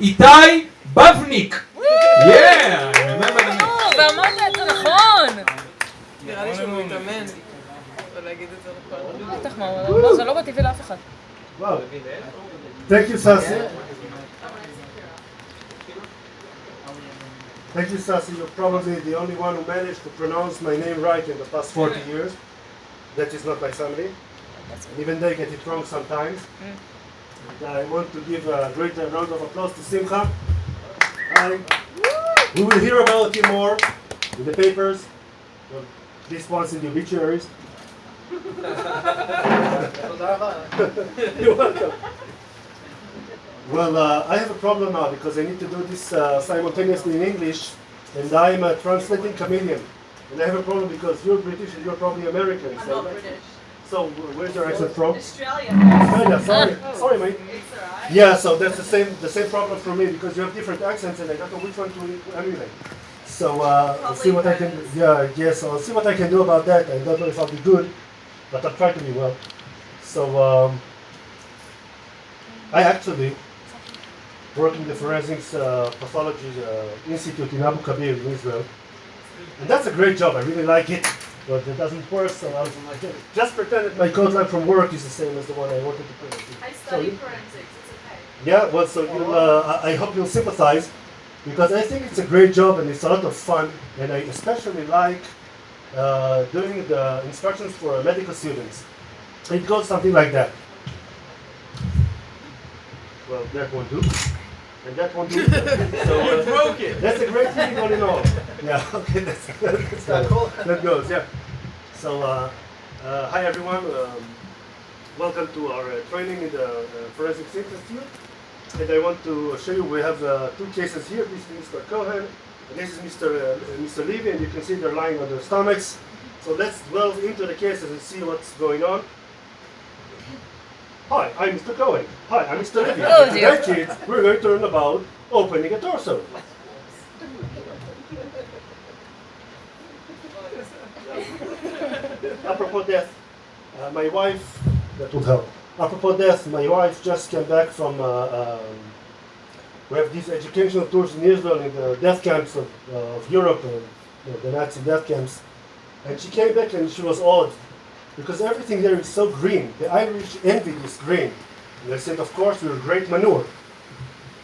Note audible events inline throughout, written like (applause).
איתי בבניק. Yeah, I remember the name. ואמרת את זה נכון! נראה לי שהוא מתאמן. ולהגיד את זה נכון. בטח, מה, לא, זה לא בטבעי לאף אחד. Wow. Thank you, Sasi. Thank you, Sasi. You're probably the only one who managed to pronounce my name right in the past 40 years. That is not my family. Even they get it wrong sometimes. And I want to give a great round of applause to Simcha. We will hear about him more in the papers. This one's in the obituaries. You're welcome. Well, uh, I have a problem now because I need to do this uh, simultaneously in English, and I'm a translating comedian. And I have a problem because you're British and you're probably American. I'm So, not British. So where's your accent from? Australia. Australia. Sorry, sorry, mate. It's alright. Yeah, so that's the same the same problem for me because you have different accents and I don't know which one to emulate. So uh, I'll see what I can. Yeah, yes, I'll see what I can do about that. I don't know if I'll be good, but I'll try to be well. So um, I actually work in the Forensics uh, Pathology uh, Institute in Abu Kabir in Israel, and that's a great job. I really like it, but it doesn't work. So I was like, just pretend that my code line from work is the same as the one I wanted to put. I study you- forensics. It's okay. yeah, well, so you'll, uh, I I hope you'll sympathize because I think it's a great job and it's a lot of fun, and I especially like uh, doing the instructions for medical students. It goes something like that. Well, that won't do, and that won't (laughs) do. so uh, broke it. that's a great thing all in all. Yeah, (laughs) okay, that's, that's cool that goes. Yeah. So, uh, uh, hi everyone. Um, welcome to our uh, training in the uh, Forensics Institute. And I want to show you we have uh, two cases here. This is Mr. Cohen, and this is Mr. Uh, Mr. Levy, and you can see they're lying on their stomachs. So let's delve into the cases and see what's going on. Hi, I'm Mr. Cohen. Hi, I'm Mr. Levy. Oh, Today, dear. kids, we're going to learn about opening a torso. Apropos death, uh, my wife, that would help. Apropos death, my wife just came back from, uh, um, we have these educational tours in Israel in the death camps of, uh, of Europe, uh, the Nazi death camps. And she came back and she was awed because everything there is so green. The Irish envy this green. And they said, of course, we're great manure.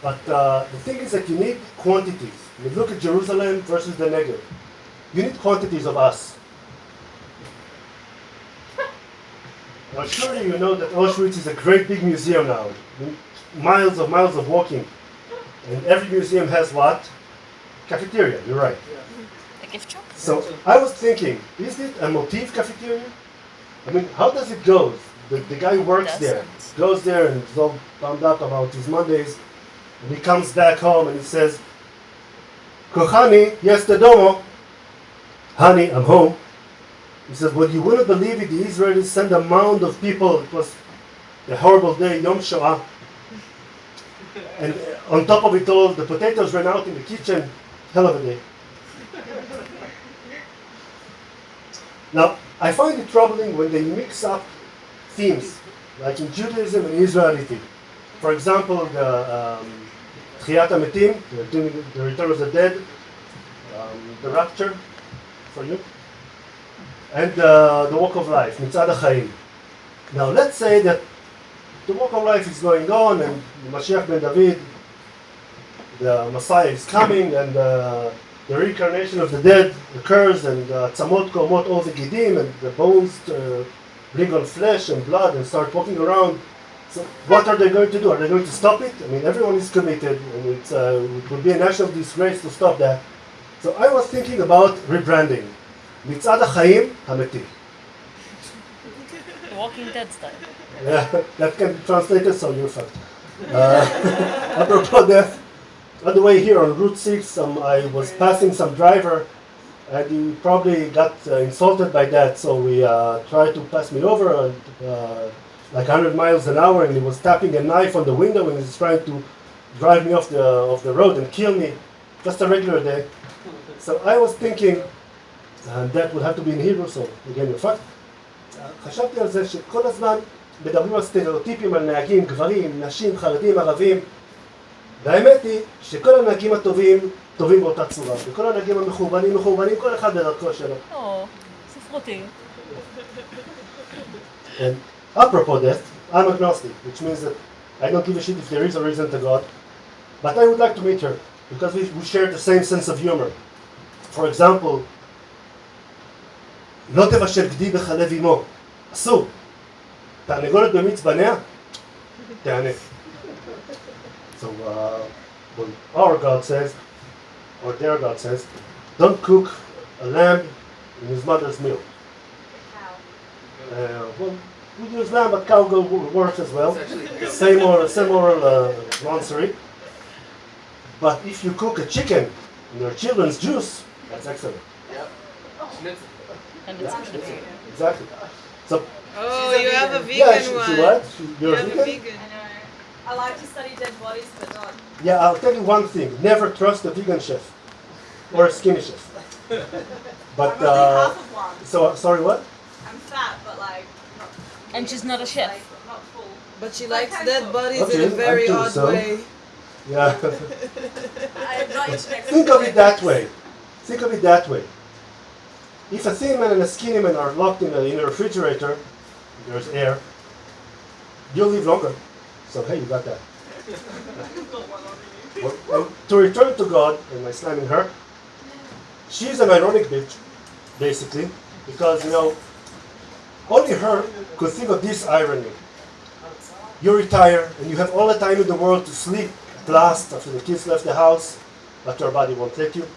But uh, the thing is that you need quantities. You look at Jerusalem versus the Negev. You need quantities of us. Now, surely you know that Auschwitz is a great big museum now. Miles of miles of walking. And every museum has what? Cafeteria, you're right. A gift shop? So I was thinking, is it a motif cafeteria? I mean, how does it go? The, the guy works there, goes there and is all bummed up about his Mondays, and he comes back home and he says, Kochani, yes, the domo. Honey, I'm home. He says, well, you wouldn't believe it, the Israelis sent a mound of people. It was a horrible day, Yom Shoah. And uh, on top of it all, the potatoes ran out in the kitchen. Hell of a day. Now, I find it troubling when they mix up themes, like in Judaism and Israelity. For example, the um, the return of the dead, um, the rapture, for you, and uh, the walk of life, Mitzad HaChaim. Now, let's say that the walk of life is going on, and Mashiach ben David, the Messiah is coming, and uh, the reincarnation of the dead occurs, and uh, tzamot komot all the gidim, and the bones uh, bring on flesh and blood and start walking around. So, what are they going to do? Are they going to stop it? I mean, everyone is committed, and it's, uh, it would be a national disgrace to stop that. So, I was thinking about rebranding. מצעד החיים המתים. The Walking Dead style. (laughs) Yeah, that can be translated, so you're fucked. Uh, apropos (laughs) death, on the way here on Route 6, um, I was passing some driver, and he probably got uh, insulted by that, so we uh, tried to pass me over and, uh, like 100 miles an hour, and he was tapping a knife on the window and he's trying to drive me off the, off the road and kill me. Just a regular day. So I was thinking, and that would have to be in Hebrew, so again, you're fucked. חשבתי על זה שכל הזמן מדברים על סטריאוטיפים על נהגים, גברים, נשים, חרדים, ערבים, והאמת היא שכל הנהגים הטובים, טובים באותה צורה, וכל הנהגים המחורבנים, מחורבנים, כל אחד בדרכו שלו. או, ספרותי. And apropos that, I'm agnostic, which means that I don't give a shit if there is or isn't a God, but I would like to meet her because we, we share the same sense of humor. For example, לא תבשל גדי בחלב אמו, אסור. תרנגולת במיץ בניה, תענה. So, uh, when our God says, or their God says, don't cook a lamb in his mother's milk. Uh, well, we use lamb, but cow go works as well. (laughs) Same (laughs) moral, same moral uh, nonsense. But if you cook a chicken in your children's juice, that's excellent. Yep. Schnitzel. And it's actually- Exactly. So, Oh, She's a you have a vegan. vegan yeah, she, one. she what? She, You you're have vegan? a vegan. I like to study dead bodies, but not. Yeah, I'll tell you one thing: never trust a vegan chef or a skinny chef. (laughs) But I'm only uh, half of one. so sorry, what? I'm fat, but like. Not And she's not a chef. Like, not full. But she likes how dead cook. bodies Okay, in a very I odd so. way. Yeah. (laughs) I am not into Think of it that way. Think of it that way. If a thin man and a skinny man are locked in a, in a refrigerator, there's air, you'll live longer. So hey, you got that. Well, to return to God, am I slamming her? She's an ironic bitch, basically, because you know, only her could think of this irony. You retire and you have all the time in the world to sleep at last after the kids left the house, but your body won't let you.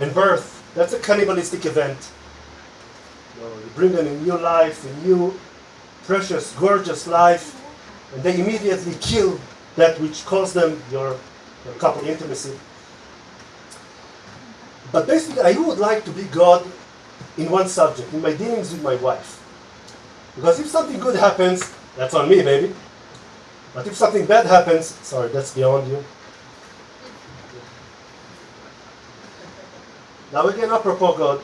And birth, that's a cannibalistic event. You, know, you bring them a new life, a new, precious, gorgeous life, and they immediately kill that which caused them your, your couple intimacy. But basically, I would like to be God in one subject, in my dealings with my wife. Because if something good happens, that's on me, baby. But if something bad happens, sorry, that's beyond you. Now again, apropos God,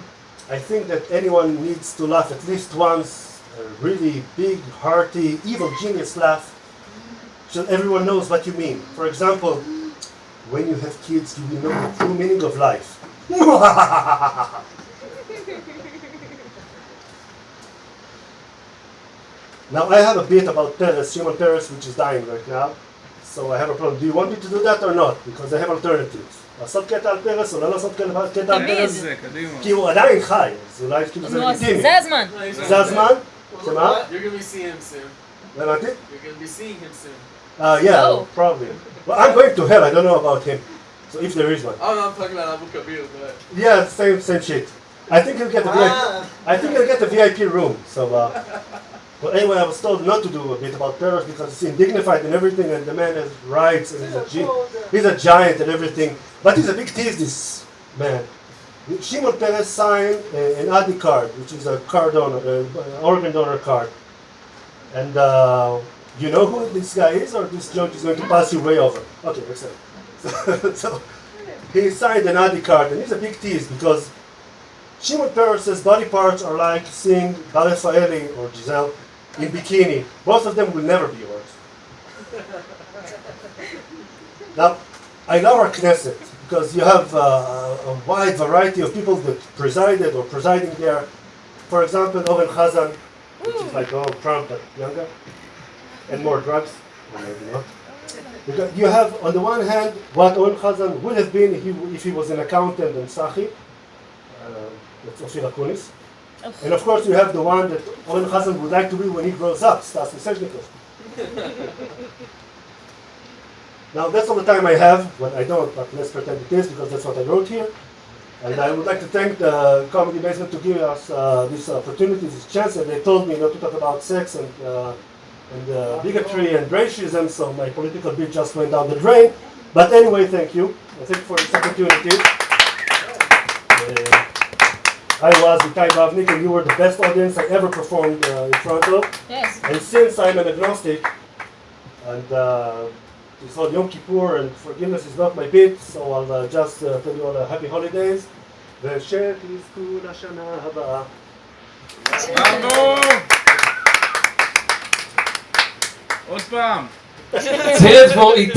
I think that anyone needs to laugh at least once, a really big, hearty, evil genius laugh, so everyone knows what you mean. For example, when you have kids, you will know the true meaning of life. (laughs) now I have a bit about Peres, Shimon Peres, which is dying right now. So I have a problem. Do you want me to do that or not? Because I have alternatives. לעשות קטע על פרס או לא לעשות קטע על פרס? כי הוא עדיין חי, אז אולי כאילו You're going to be seeing him soon. You're gonna be seeing him soon. Uh, yeah, No. probably. Well, I'm going to hell. I don't know about him. So if there is one. Oh no, I'm talking about Abu Kabir, but Yeah, same same shit. I think he'll get the VIP. I think he'll get the VIP room. So, uh, but anyway, I was told not to do a bit about Peres because it's indignified and everything, and the man has rights and he's a gi- he's a giant and everything. But he's a big tease, this man. Shimon Peres signed uh, an ID card, which is a card donor, uh, organ donor card. And uh, you know who this guy is, or this joke is going to pass you way over? Okay, excellent. (laughs) So, he signed an ID card, and he's a big tease because Shimon Peres' body parts are like seeing Bar Refaeli or Giselle in bikini. Both of them will never be yours. (laughs) now, I love our Knesset because you have uh, a wide variety of people that presided or presiding there. For example, Oren Chazan, which is like Donald Trump but younger, and more drugs. Because you have, on the one hand, what Oren Chazan would have been if he, if he was an accountant and Sachi. Uh, that's Ophir. And of course, you have the one that Oren Chazan would like to be when he grows up, Stas Misezhnikov. now, that's all the time I have. Well, I don't, but let's pretend it is because that's what I wrote here. And I would like to thank the Comedy Basement to give us uh, this opportunity, this chance. And they told me not to talk about sex and, uh, and uh, bigotry and racism, so my political bit just went down the drain. But anyway, thank you. I thank you for this opportunity. Uh, I was Itai Bavnik, and you were the best audience I ever performed uh, in front of. Yes. And since I'm an agnostic, and uh, it's called Yom Kippur, and forgiveness is not my bit, so I'll uh, just uh, tell you all uh, happy holidays. ושתזכו לשנה הבאה. Odpam! Zet voor